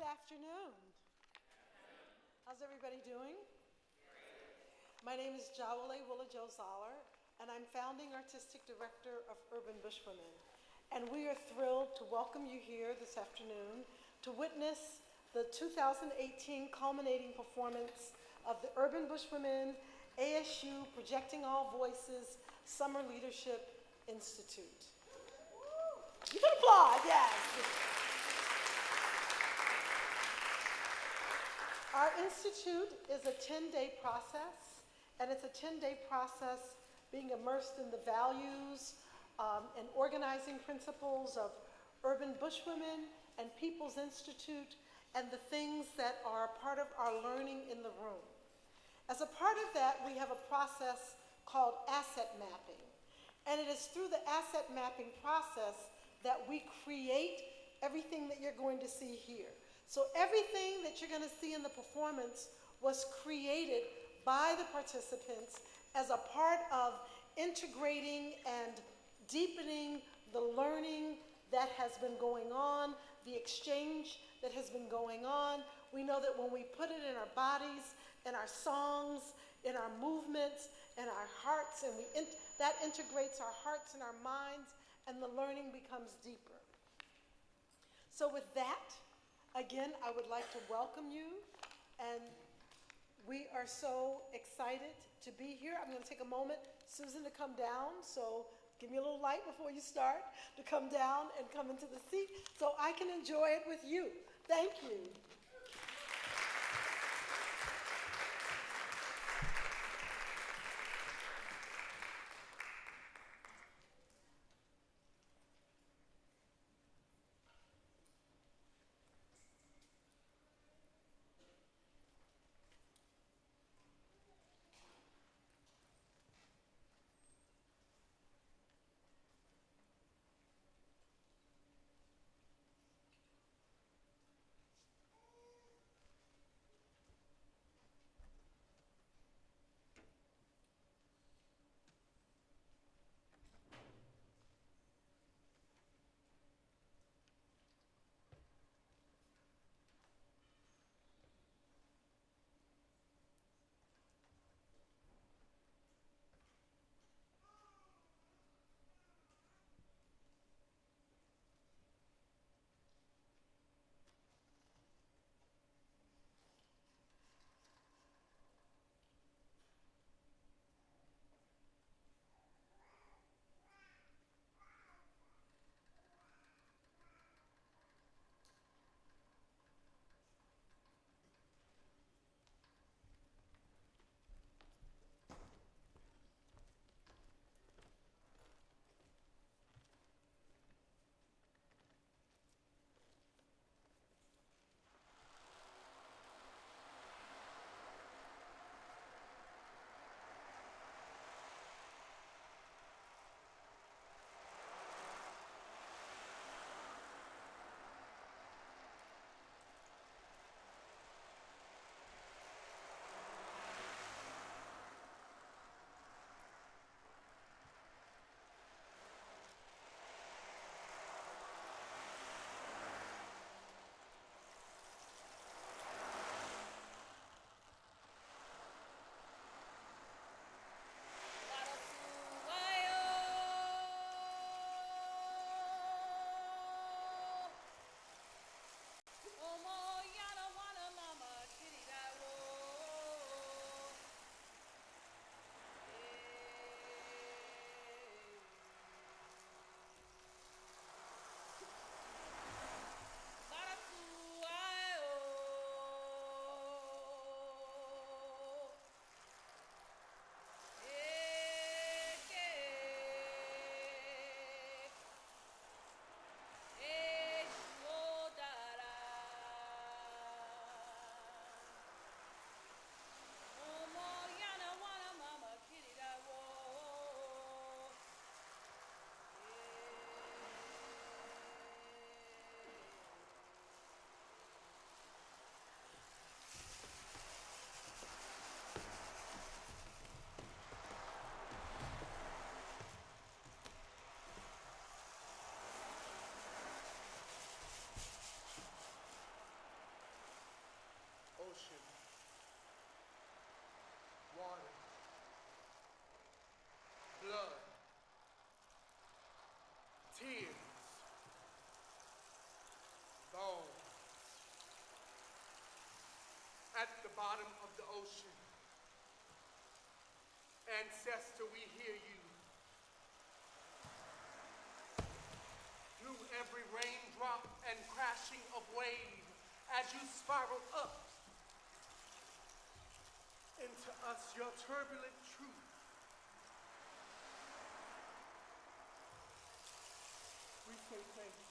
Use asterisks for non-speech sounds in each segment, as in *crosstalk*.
Good afternoon. How's everybody doing? My name is Jawole Willa Zollar, and I'm founding artistic director of Urban Bush Women. And we are thrilled to welcome you here this afternoon to witness the 2018 culminating performance of the Urban Bush Women ASU Projecting All Voices Summer Leadership Institute. You can applaud, yes. Our institute is a 10-day process, and it's a 10-day process being immersed in the values um, and organizing principles of Urban Bush Women and People's Institute and the things that are part of our learning in the room. As a part of that, we have a process called asset mapping. And it is through the asset mapping process that we create everything that you're going to see here. So everything that you're going to see in the performance was created by the participants as a part of integrating and deepening the learning that has been going on, the exchange that has been going on. We know that when we put it in our bodies, in our songs, in our movements, in our hearts, and we in that integrates our hearts and our minds, and the learning becomes deeper. So with that, again, I would like to welcome you, and we are so excited to be here. I'm going to take a moment, Susan, to come down. So give me a little light before you start to come down and come into the seat so I can enjoy it with you. Thank you. At the bottom of the ocean. Ancestor, we hear you. Through every raindrop and crashing of wave as you spiral up into us your turbulent truth. We say thank you.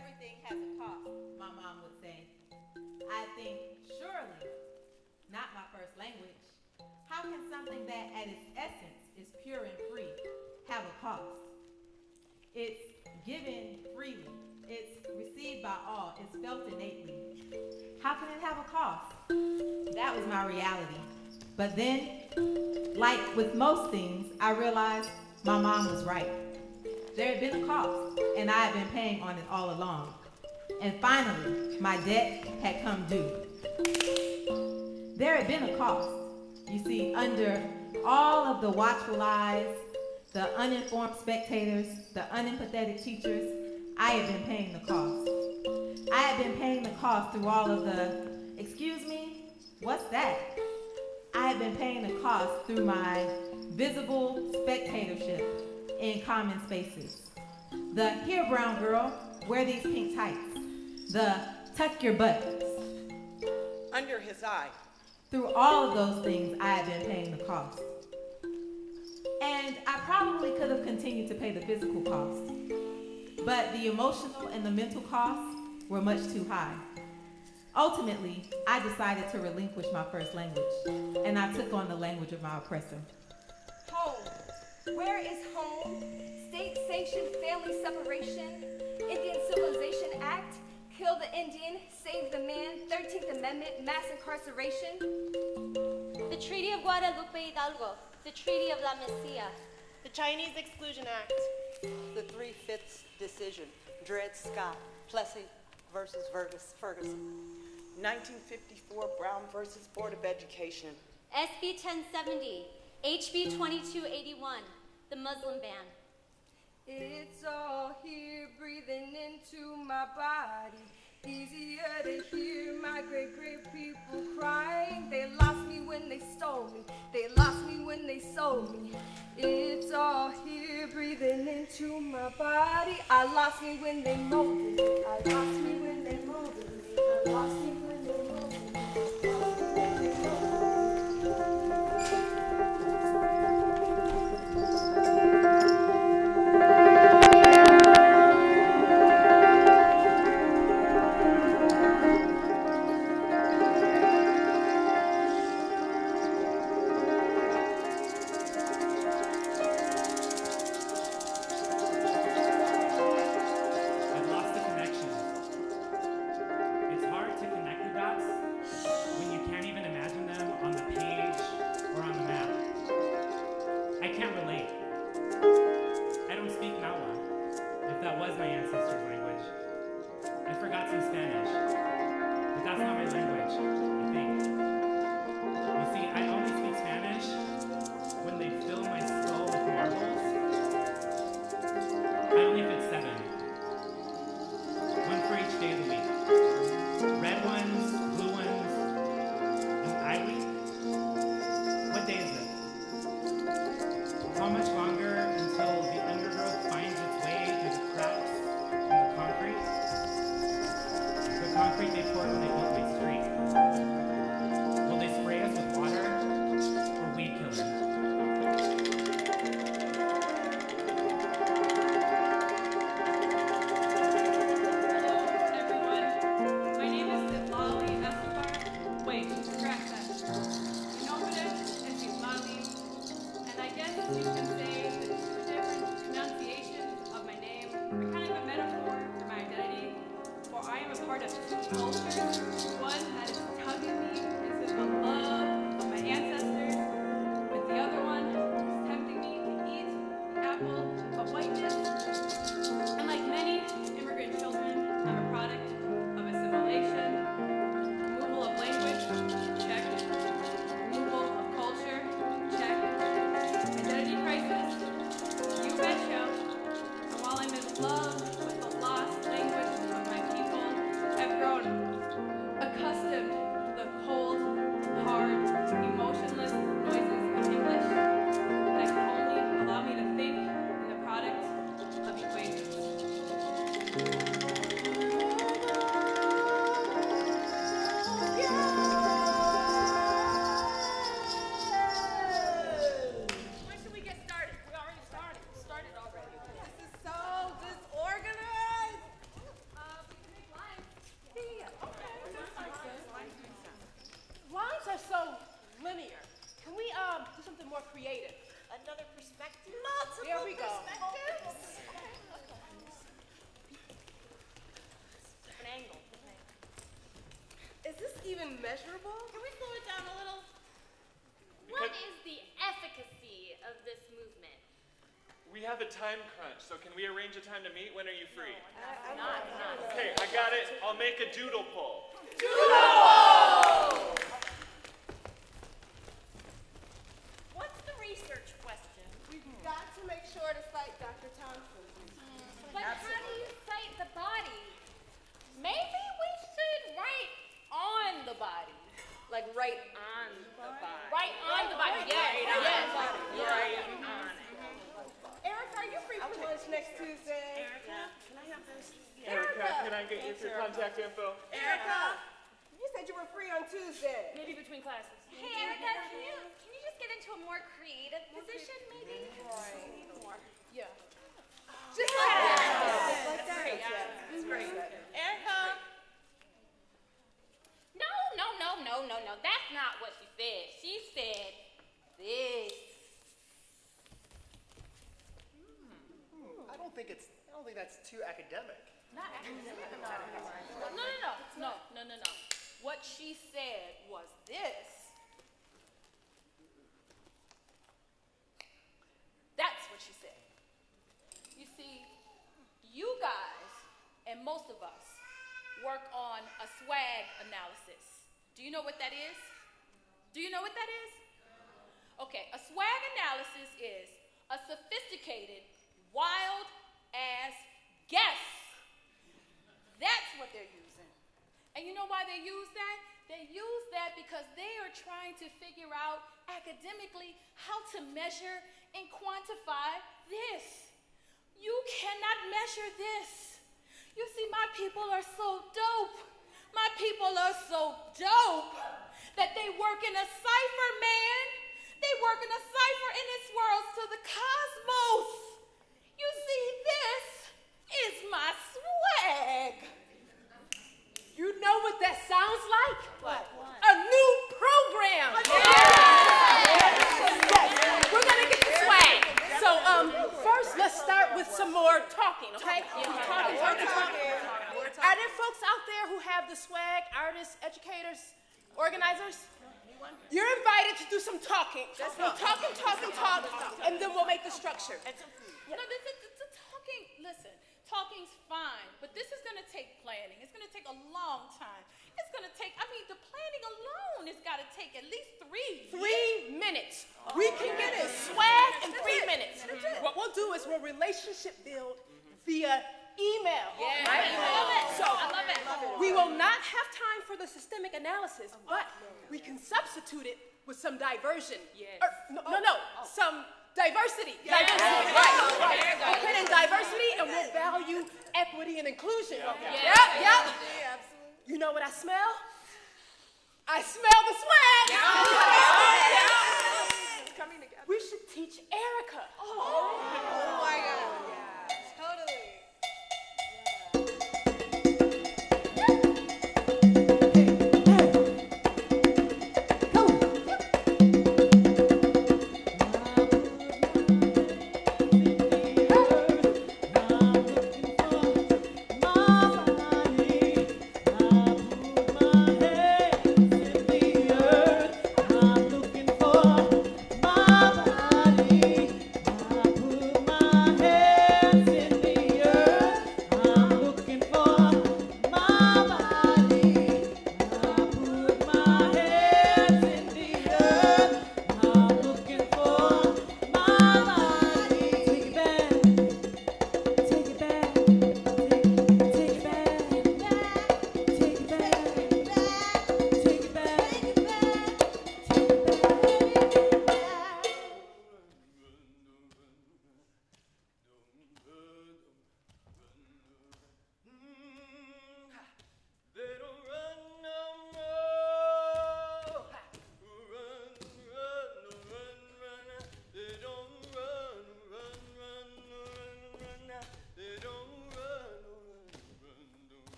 Everything has a cost, my mom would say. I think, surely, not my first language. How can something that at its essence is pure and free have a cost? It's given freely, it's received by all, it's felt innately. How can it have a cost? That was my reality. But then, like with most things, I realized my mom was right. There had been a cost, and I had been paying on it all along. And finally, my debt had come due. There had been a cost. You see, under all of the watchful eyes, the uninformed spectators, the unempathetic teachers, I had been paying the cost. I had been paying the cost through all of the, excuse me, what's that? I had been paying the cost through my visible spectatorship in common spaces. The here, brown girl, wear these pink tights. The tuck your buttons. under his eye. Through all of those things, I had been paying the cost. And I probably could have continued to pay the physical cost, but the emotional and the mental costs were much too high. Ultimately, I decided to relinquish my first language, and I took on the language of my oppressor. Home. Where is home? State sanctioned family separation. Indian Civilization Act. Kill the Indian, save the man. 13th Amendment, mass incarceration. The Treaty of Guadalupe Hidalgo, the Treaty of La Mesilla, The Chinese Exclusion Act. The three-fifths decision, Dred Scott, Plessy versus Fergus- Ferguson. 1954 Brown versus Board of Education. SB 1070, HB 2281, the Muslim ban. It's all here breathing into my body. Easier to hear my great great people crying. They lost me when they stole me. They lost me when they sold me. It's all here breathing into my body. I lost me when they molded me. I lost me when they molded me. I lost me when they molded me. Time crunch, so can we arrange a time to meet? When are you free? Not, not. Okay, I got it. I'll make a doodle poll. What's the research question? We've got to make sure to cite Dr. Thompson. But how do you cite the body? Maybe we should write on the body. Like right on the body. Right on the body, yes, yes. Right on it. Erica, are you free for lunch next Tuesday? Erica, can I have this? Erica, can I get your contact info? Erica, you said you were free on Tuesday. Maybe between classes. Hey, Erica, can you, can you just get into a more creative position, maybe? Yeah. Just like that. Erica, No, no, no, no, no, no. That's not what she said. She said this. I don't think it's, I don't think that's too academic. No, no, no, no, no, no, no, no. What she said was this. That's what she said. You see, you guys and most of us work on a swag analysis. Do you know what that is? Do you know what that is? Okay, a swag analysis is a sophisticated, wild ass guess. That's what they're using. And you know why they use that? They use that because they are trying to figure out academically how to measure and quantify this. You cannot measure this. You see, my people are so dope. My people are so dope that they work in a cipher, man. They work in a cipher in this world to the cosmos. You see, this is my swag. You know what that sounds like? What? A new program. Yes, we're gonna get the swag. So, um, first let's start with some more talking, okay? Talking, talking, talking. Are there folks out there who have the swag? Artists, educators, organizers? You're invited to do some talking. We'll talk and talk and talk, and then we'll make the structure. No, this is the, the talking. Listen, talking's fine, but this is gonna take planning. It's gonna take a long time. It's gonna take. I mean, the planning alone has got to take at least three. Three minutes. We can get the swag in three minutes. What we'll do is we'll relationship build via email. Yeah, right? I love it. So I love it. we will not have time for the systemic analysis, oh but we can substitute it with some diversion. Yes. Or, no, no, no, oh. some diversity. Diversity. Right, right. We'll put in diversity and we'll value equity and inclusion. Yeah. Yep, yep. You know what I smell? I smell the swag. Oh, we should teach Erica. Oh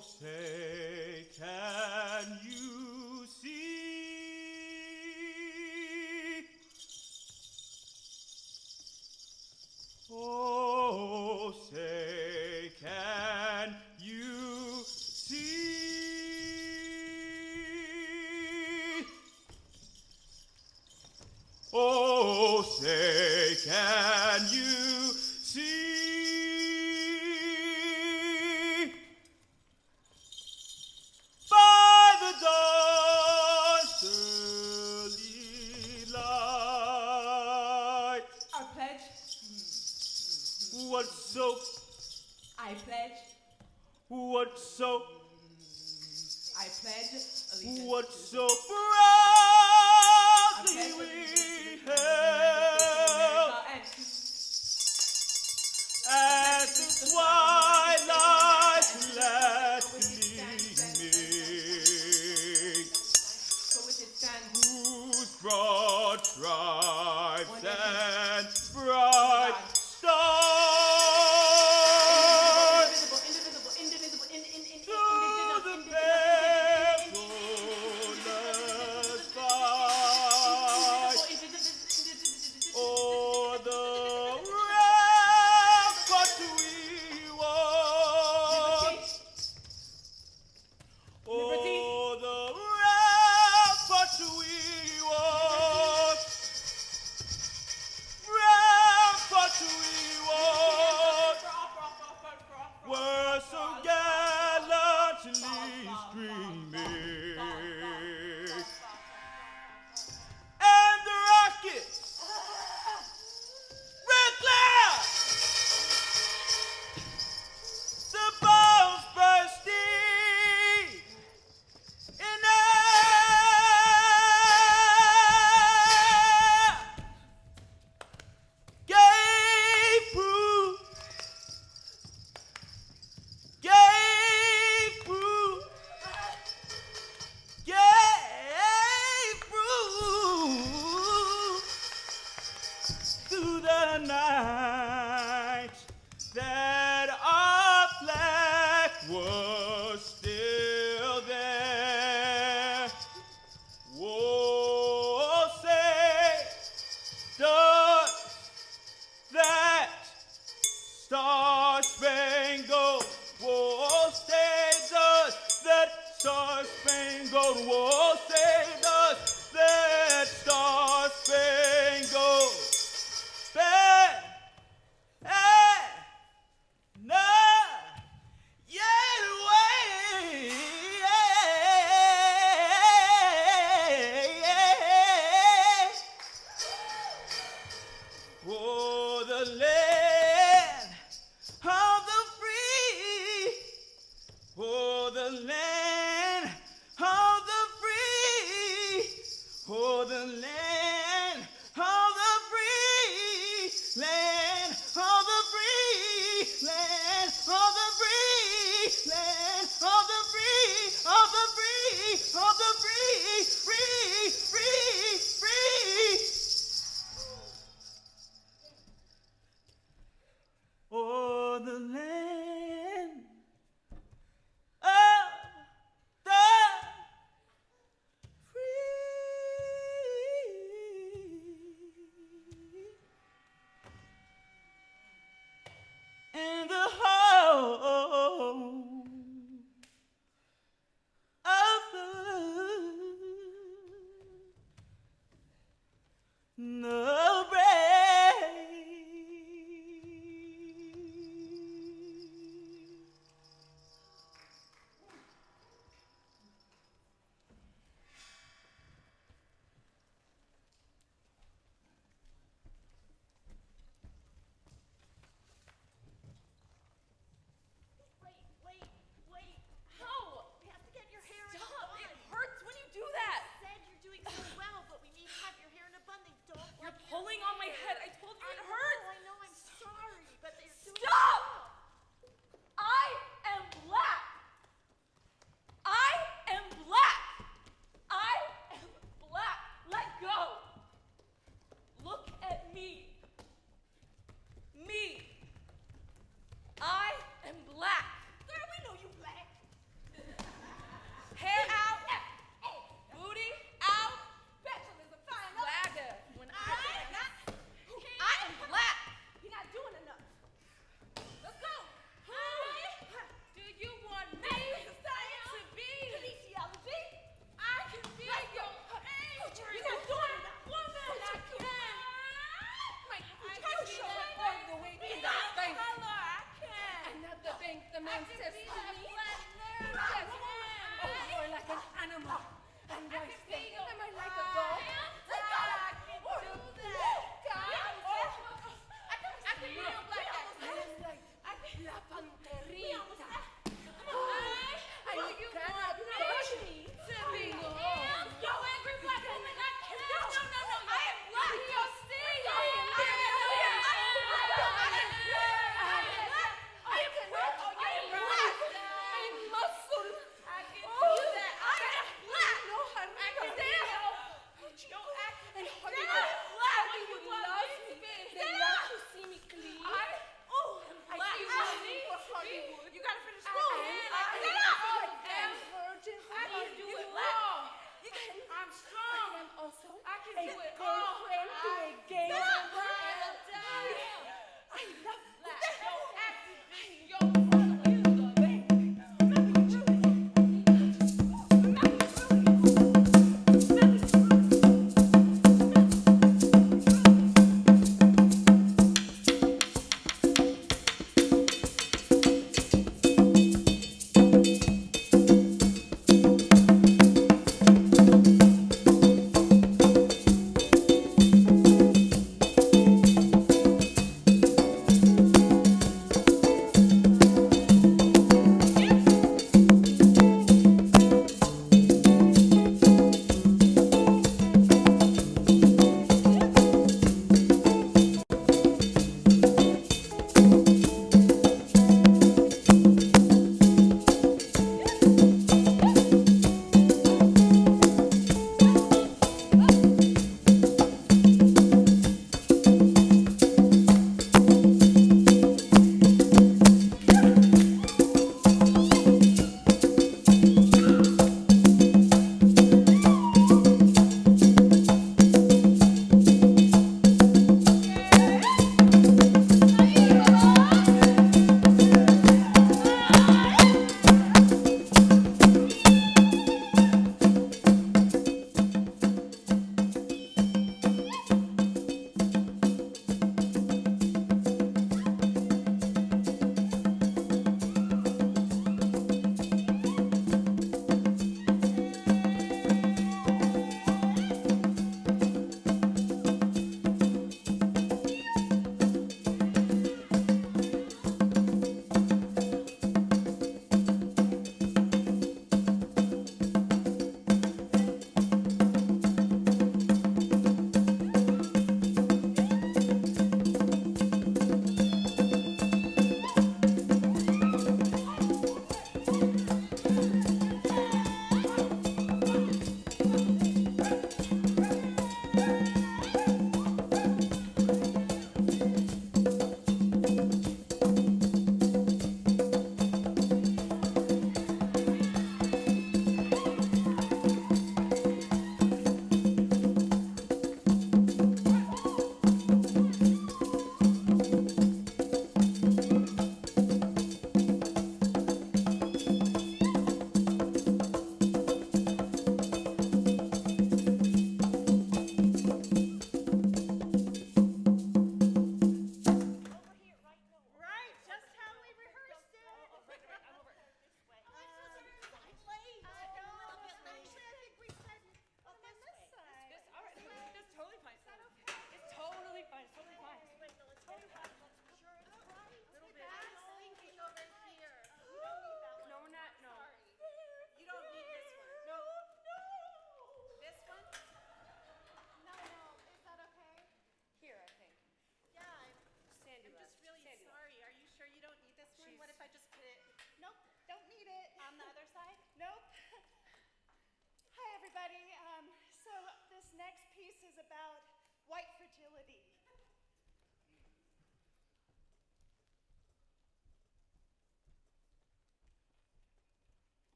say, can you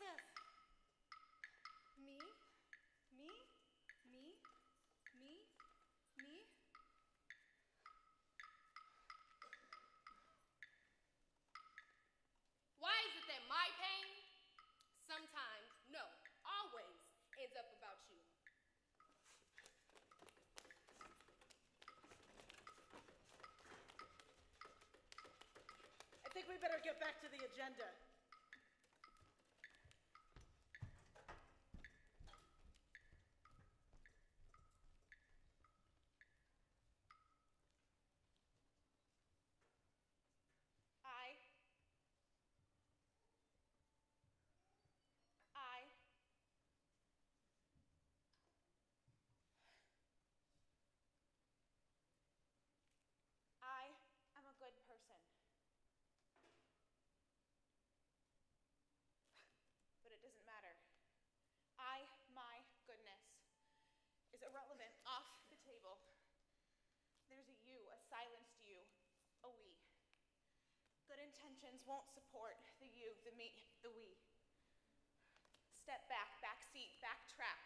This. Me? Me? Me? Me? Me? Why is it that my pain sometimes, no, always ends up about you? I think we better get back to the agenda. I. I. I am a good person. But it doesn't matter. I, my goodness, is irrelevant, off the table. There's a you, a silenced you, a we. Good intentions won't support the you, the me, the we. Step back, backseat, backtrack.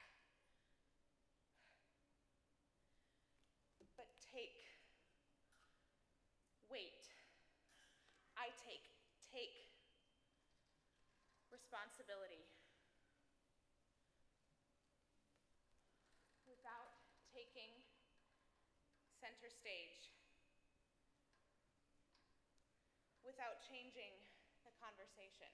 But take, wait. I take, take responsibility. Without taking center stage. Without changing the conversation.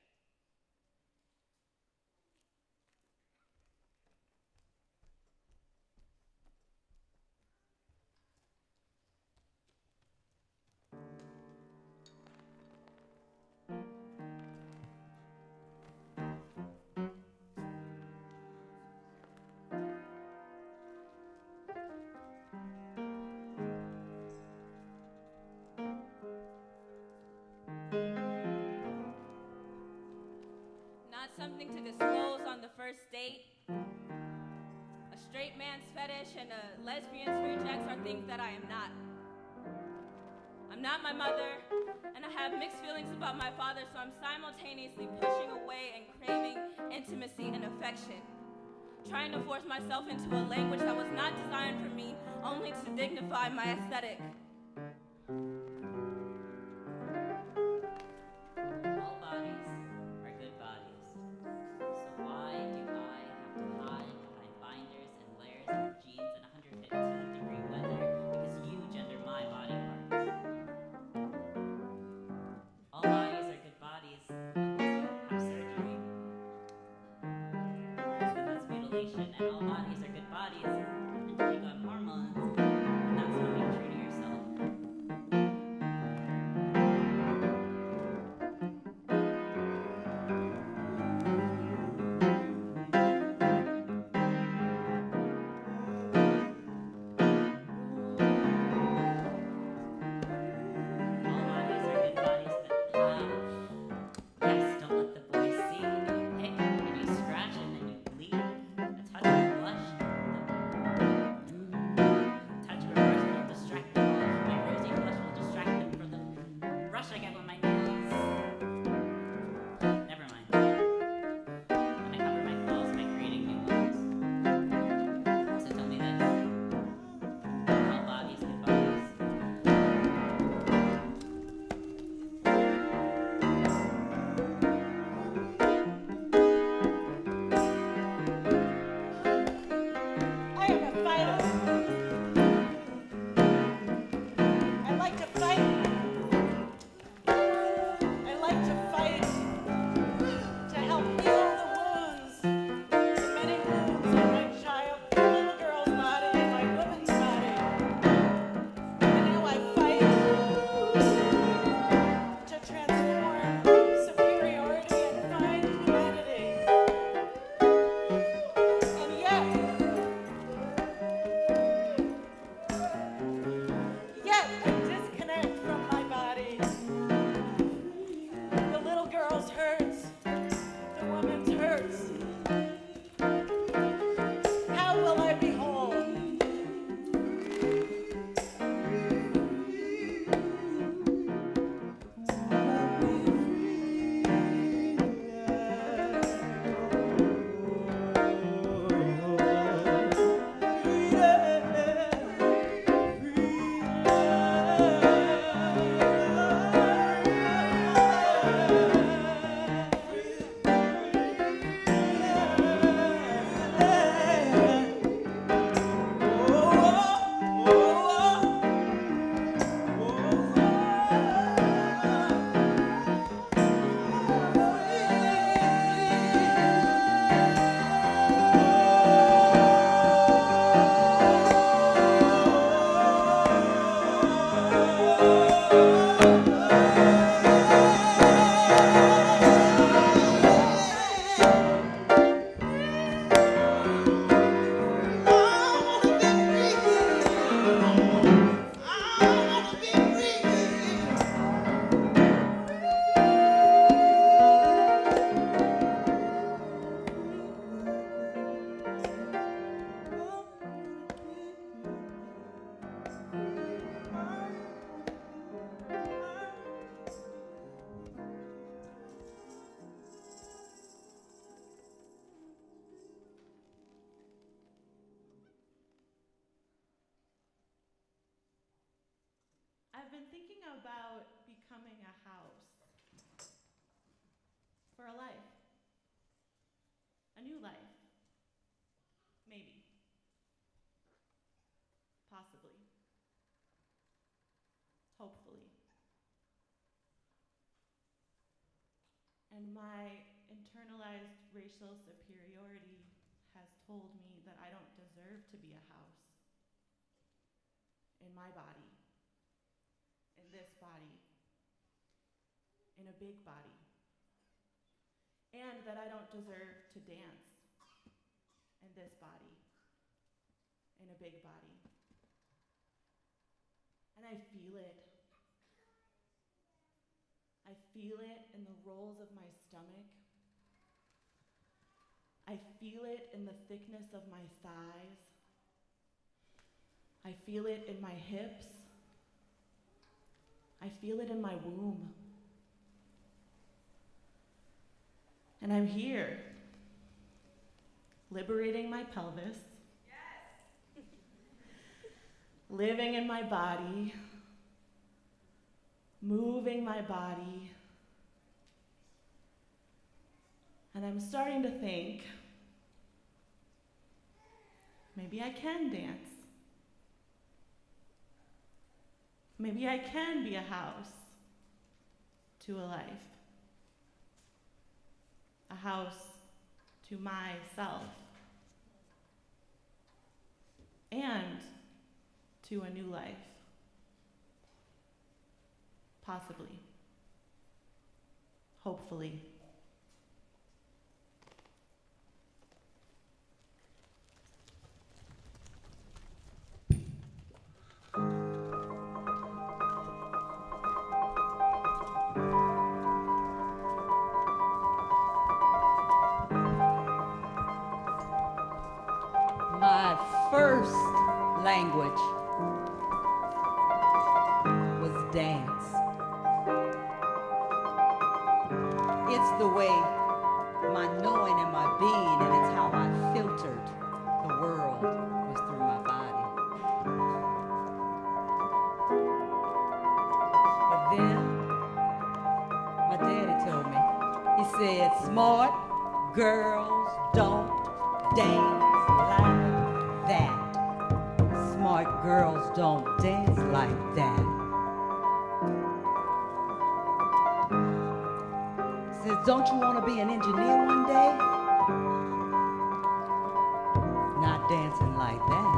Something to disclose on the first date. A straight man's fetish and a lesbian's rejects are things that I am not. I'm not my mother, and I have mixed feelings about my father, so I'm simultaneously pushing away and craving intimacy and affection. Trying to force myself into a language that was not designed for me, only to dignify my aesthetic. And my internalized racial superiority has told me that I don't deserve to be a house in my body, in this body, in a big body, and that I don't deserve to dance in this body, in a big body. And I feel it. I feel it in the rolls of my stomach. I feel it in the thickness of my thighs. I feel it in my hips. I feel it in my womb. And I'm here, liberating my pelvis, yes. *laughs* living in my body, moving my body. And I'm starting to think maybe I can dance. Maybe I can be a house to a life, a house to myself, and to a new life. Possibly. Hopefully. Said, smart girls don't dance like that. Smart girls don't dance like that. Says, don't you want to be an engineer one day? Not dancing like that.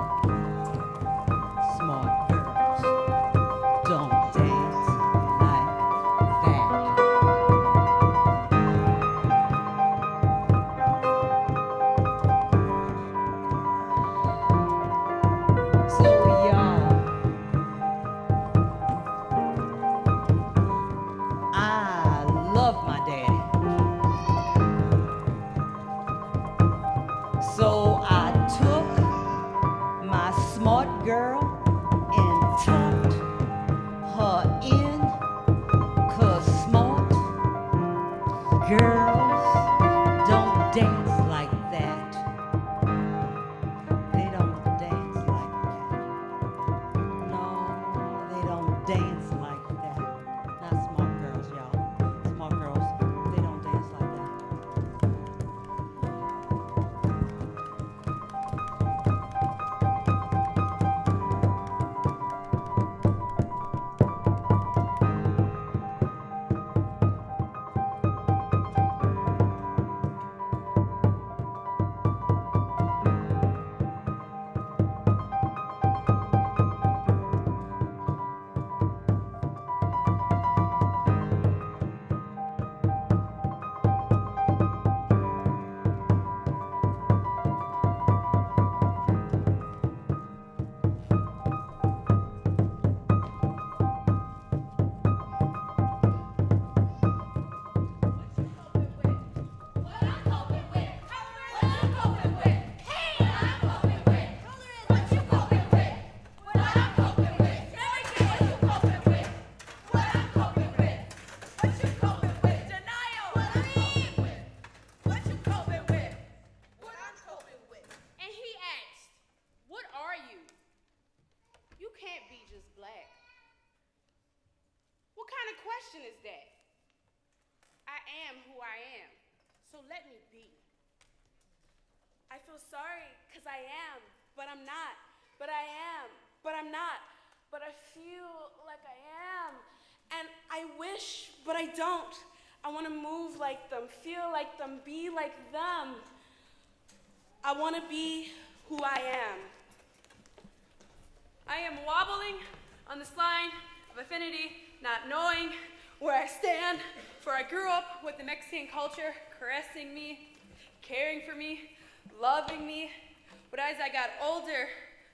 Don't Feel sorry because I am, but I'm not. But I am, but I'm not. But I feel like I am. And I wish, but I don't. I want to move like them, feel like them, be like them. I want to be who I am. I am wobbling on this line of affinity, not knowing where I stand, for I grew up with the Mexican culture caressing me, caring for me, loving me. But as I got older,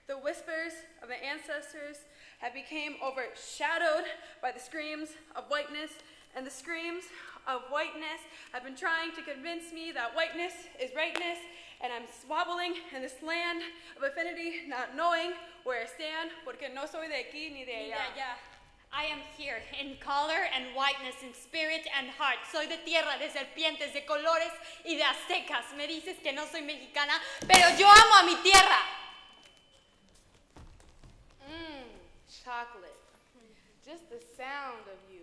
the whispers of the ancestors have become overshadowed by the screams of whiteness, and the screams of whiteness have been trying to convince me that whiteness is rightness, and I'm swabbling in this land of affinity, not knowing where I stand, porque no soy de aquí ni de Ni de allá. I am here in color and whiteness, in spirit and heart. Soy de tierra, de serpientes, de colores y de aztecas. Me dices que no soy mexicana, pero yo amo a mi tierra. Mmm, chocolate. Just the sound of you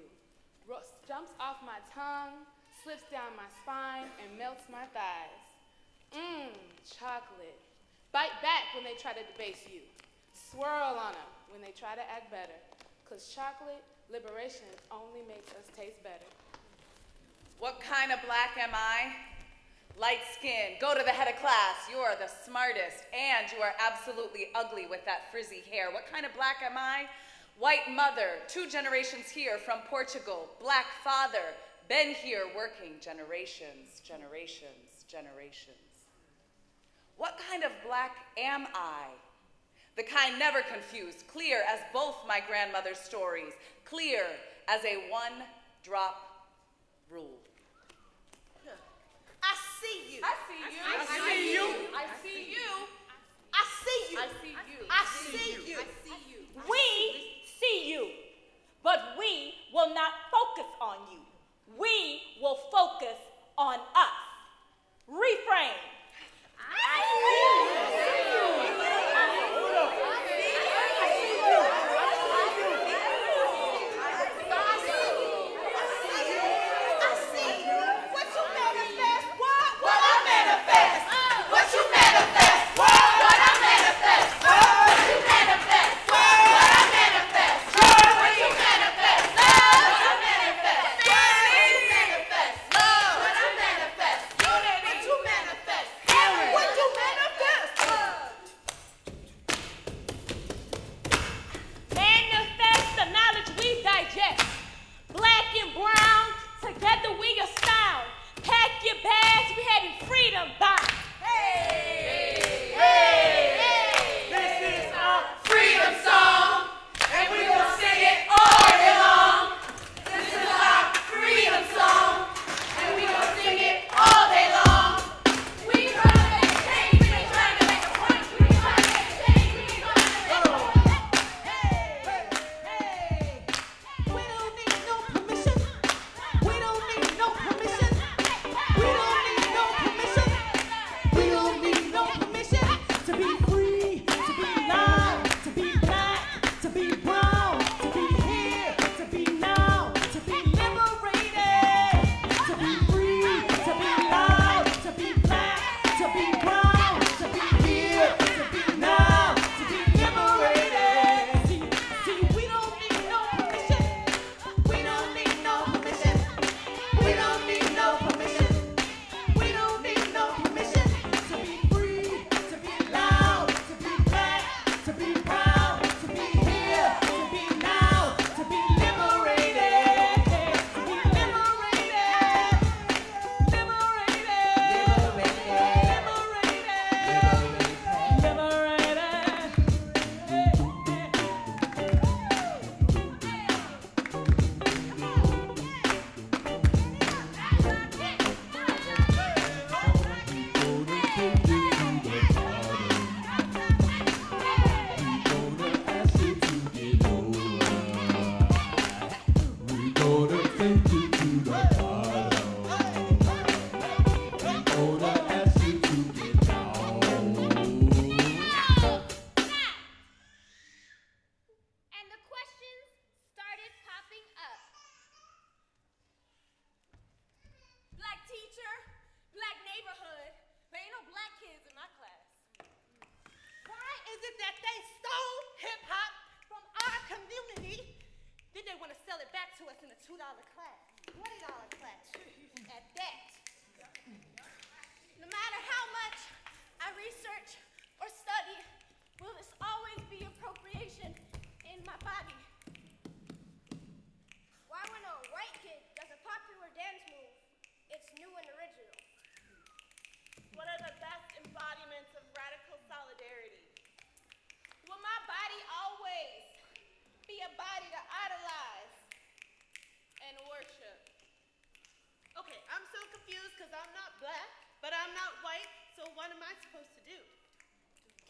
jumps off my tongue, slips down my spine, and melts my thighs. Mmm, chocolate. Bite back when they try to debase you. Swirl on them when they try to act better. Cause chocolate liberation only makes us taste better. What kind of black am I? Light skin. Go to the head of class. You are the smartest, and you are absolutely ugly with that frizzy hair. What kind of black am I? White mother, two generations here from Portugal. Black father, been here working generations, generations, generations. What kind of black am I? the kind never confused, clear as both my grandmother's stories, clear as a one drop rule. I see you. I see you. I see you. I see you. I see you. I see you. I see you. We see you, but we will not focus on you. We will focus on us. Reframe. I see you.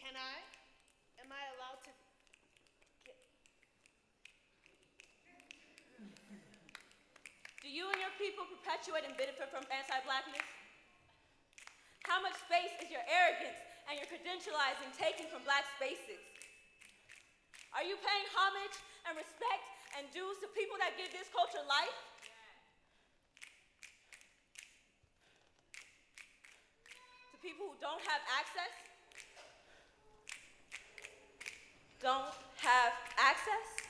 Can I? Am I allowed to? Do you and your people perpetuate and benefit from anti-blackness? How much space is your arrogance and your credentializing taking from black spaces? Are you paying homage and respect and dues to people that give this culture life? To people who don't have access? Don't have access?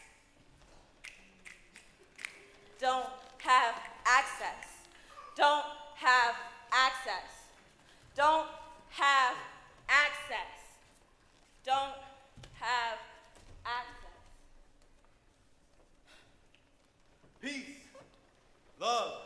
Don't have access. Don't have access. Don't have access. Don't have access. Peace, love,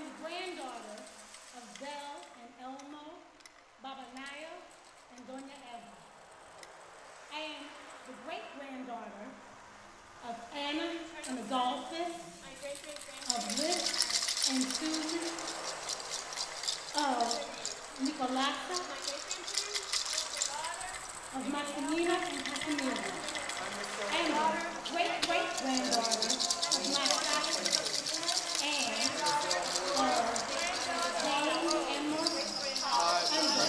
I'm the granddaughter of Belle and Elmo, Baba Naya, and Doña Eva. I am the great granddaughter of Anna and Adolphus, of Liz and Susan, of Nicolasa, of Marcelina and Casimira. I am the great great granddaughter of Masaka and of James and Maurice. I'm the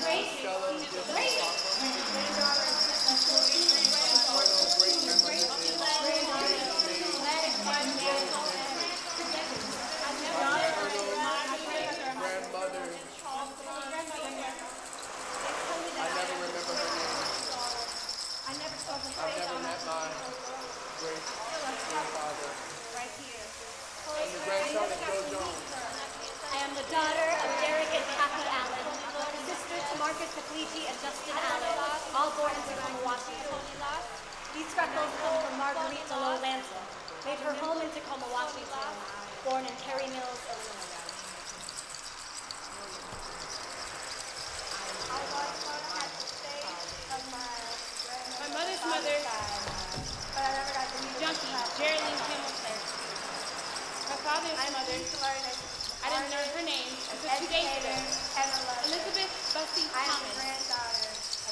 great great great granddaughter of Sophie and great granddaughter I never remember her name. I never saw the I've never met my great I am the daughter of Derek and Kathy Allen, sister to Marcus Puglisi and Justin Allen, all born in Tacoma, Washington. These freckles come from Marguerite Lanson, made her home in Tacoma, Washington, born in Perry Mills, Illinois. My mother's mother, junkie, Geraldine Hamilton. My father's mother, I didn't learn her name until two days ago. Elizabeth Bussy Thomas.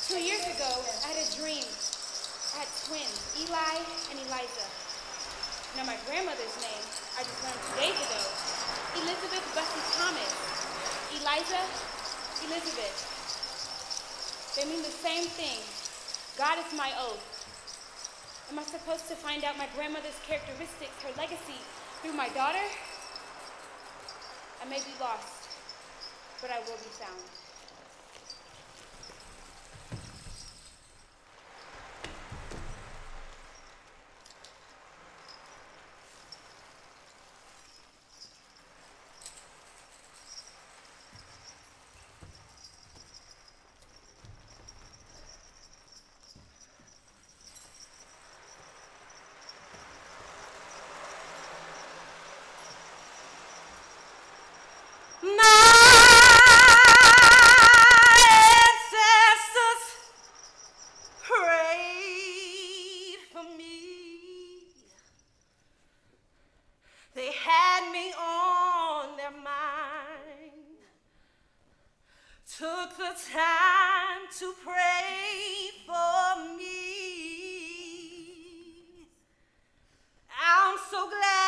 Two years ago, I had a dream. I had twins, Eli and Eliza. Now my grandmother's name, I just learned two days ago. Elizabeth Bussy Thomas. Eliza, Elizabeth. They mean the same thing. God is my oath. Am I supposed to find out my grandmother's characteristics, her legacy, through my daughter? I may be lost, but I will be found. ancestors prayed for me. They had me on their mind. Took the time to pray for me. I'm so glad